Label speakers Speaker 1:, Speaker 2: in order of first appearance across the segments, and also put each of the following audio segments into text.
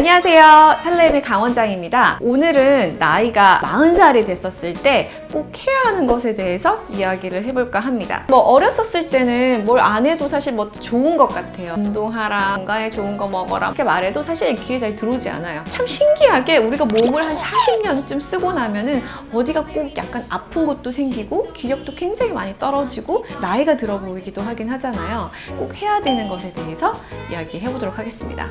Speaker 1: 안녕하세요. 살렘의 강원장입니다. 오늘은 나이가 40살이 됐었을 때 꼭 해야 하는 것에 대해서 이야기를 해볼까 합니다. 뭐 어렸었을 때는 뭘 안 해도 사실 뭐 좋은 것 같아요. 운동하라 건강에 좋은 거 먹어라 이렇게 말해도 사실 귀에 잘 들어오지 않아요. 참 신기하게 우리가 몸을 한 40년쯤 쓰고 나면은 어디가 꼭 약간 아픈 것도 생기고 기력도 굉장히 많이 떨어지고 나이가 들어 보이기도 하긴 하잖아요. 꼭 해야 되는 것에 대해서 이야기해 보도록 하겠습니다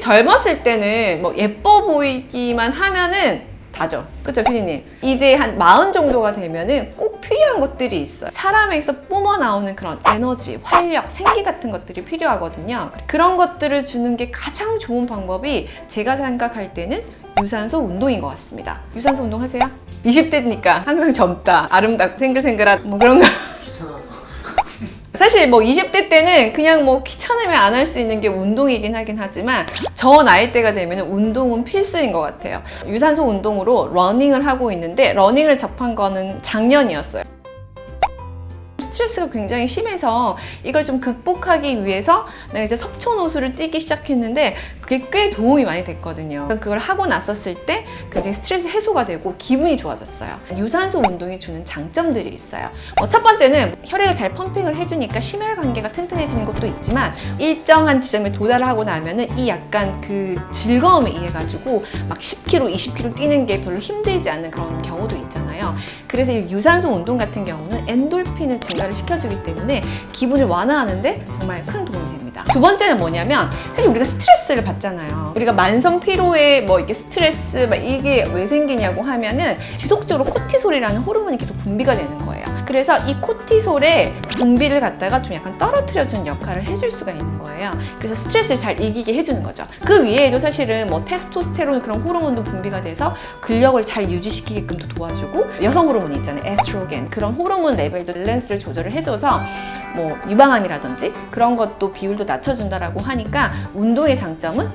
Speaker 1: 젊었을 때는 뭐 예뻐 보이기만 하면은 다죠. 그쵸, 피디님? 이제 한 마흔 정도가 되면은 꼭 필요한 것들이 있어요. 사람에서 뿜어 나오는 그런 에너지, 활력, 생기 같은 것들이 필요하거든요. 그런 것들을 주는 게 가장 좋은 방법이 제가 생각할 때는 유산소 운동인 것 같습니다. 유산소 운동 하세요? 20대니까 항상 젊다, 아름답고 생글생글한 뭐 그런 거. 사실 뭐 20대 때는 그냥 뭐 귀찮으면 안 할 수 있는 게 운동이긴 하긴 하지만 저 나이대가 되면 운동은 필수인 것 같아요. 유산소 운동으로 러닝을 하고 있는데 러닝을 접한 거는 작년이었어요. 스트레스가 굉장히 심해서 이걸 좀 극복하기 위해서 내가 이제 석촌호수를 뛰기 시작했는데 그게 꽤 도움이 많이 됐거든요. 그걸 하고 났었을 때 굉장히 스트레스 해소가 되고 기분이 좋아졌어요. 유산소 운동이 주는 장점들이 있어요. 어, 첫 번째는 혈액을 잘 펌핑을 해주니까 심혈관계가 튼튼해지는 것도 있지만 일정한 지점에 도달하고 나면은 이 약간 그 즐거움에 의해 가지고 막 10km, 20km 뛰는 게 별로 힘들지 않는 그런 경우도 있잖아요. 그래서 이 유산소 운동 같은 경우는 엔돌핀을 증가를 시켜주기 때문에 기분을 완화하는데 정말 큰 도움이 됩니다. 두 번째는 뭐냐면 사실 우리가 스트레스를 받잖아요. 우리가 만성 피로에 뭐 이게 스트레스 막 이게 왜 생기냐고 하면은 지속적으로 코티솔이라는 호르몬이 계속 분비가 되는 거예요. 그래서 이 cortisol의 분비를 갖다가 좀 약간 떨어뜨려주는 역할을 해줄 수가 있는 거예요. 그래서 스트레스를 잘 이기게 해주는 거죠. 그 위에도 사실은 뭐 테스토스테론 그런 호르몬도 분비가 돼서 근력을 잘 유지시키게끔도 도와주고 여성 호르몬이 있잖아요. 에스트로겐 그런 호르몬 레벨도 밸런스를 조절을 해줘서 뭐 유방암이라든지 그런 것도 비율도 낮춰준다라고 하니까 운동의 장점은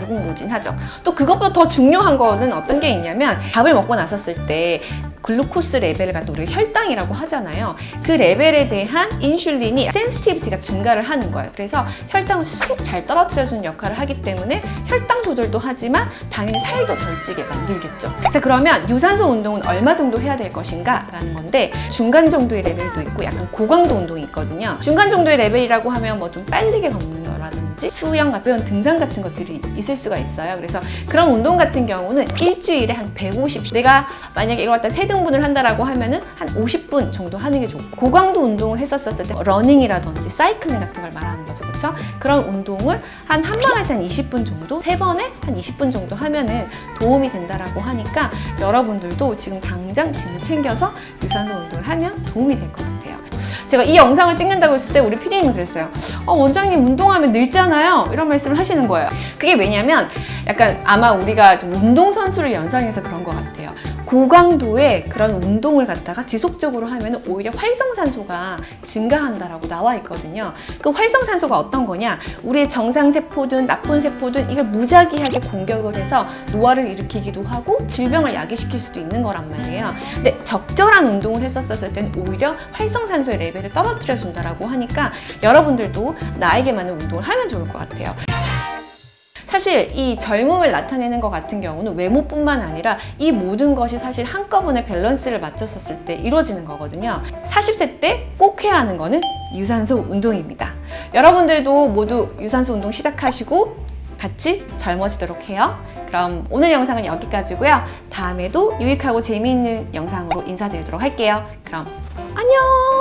Speaker 1: 무궁무진하죠. 또 그것보다 더 중요한 거는 어떤 게 있냐면 밥을 먹고 나섰을 때 glucose 레벨을 갖다 우리가 혈당이라고 하잖아요. 그 레벨에 대한 인슐린이 sensitivity가 증가를 하는 거예요. 그래서 혈당을 쑥 잘 떨어뜨려주는 역할을 하기 때문에 혈당 조절도 하지만 당연히 살도 덜 찌게 만들겠죠. 자 그러면 유산소 운동은 얼마 정도 해야 될 것인가 라는 건데 중간 정도의 레벨도 있고 약간 고강도 운동이 있거든요. 중간 정도의 레벨이라고 하면 뭐좀 빠르게 걷는 거라든지 수영, 가벼운 등산 같은 것들이 있을 수가 있어요. 그래서 그런 운동 같은 경우는 일주일에 한 150. 내가 만약에 이걸 갖다 세 등분을 한다라고 하면은 한 50분 정도 하는 게 좋고 고강도 운동을 했었을 때 러닝이라든지 사이클링 같은 걸 말하는 거죠. 그렇죠? 그런 운동을 한 한 번 할 때 한 20분 정도, 세 번에 한 20분 정도 하면은 도움이 된다라고 하니까 여러분들도 지금 당장 짐을 챙겨서 유산소 운동을 하면 도움이 될 것 같아요. 제가 이 영상을 찍는다고 했을 때 우리 PD님이 그랬어요. 어, 원장님 운동하면 늙잖아요. 이런 말씀을 하시는 거예요. 그게 왜냐면 약간 아마 우리가 좀 운동선수를 연상해서 그런 것 같아요. 고강도의 그런 운동을 갖다가 지속적으로 하면 오히려 활성산소가 증가한다라고 나와 있거든요. 그 활성산소가 어떤 거냐? 우리의 정상세포든 나쁜 세포든 이걸 무작위하게 공격을 해서 노화를 일으키기도 하고 질병을 야기시킬 수도 있는 거란 말이에요. 근데 적절한 운동을 했었을 때는 오히려 활성산소의 레벨을 떨어뜨려 준다라고 하니까 여러분들도 나에게 맞는 운동을 하면 좋을 것 같아요. 사실 이 젊음을 나타내는 것 같은 경우는 외모뿐만 아니라 이 모든 것이 사실 한꺼번에 밸런스를 맞췄었을 때 이루어지는 거거든요. 40세 때 꼭 해야 하는 거는 유산소 운동입니다. 여러분들도 모두 유산소 운동 시작하시고 같이 젊어지도록 해요. 그럼 오늘 영상은 여기까지고요. 다음에도 유익하고 재미있는 영상으로 인사드리도록 할게요. 그럼 안녕!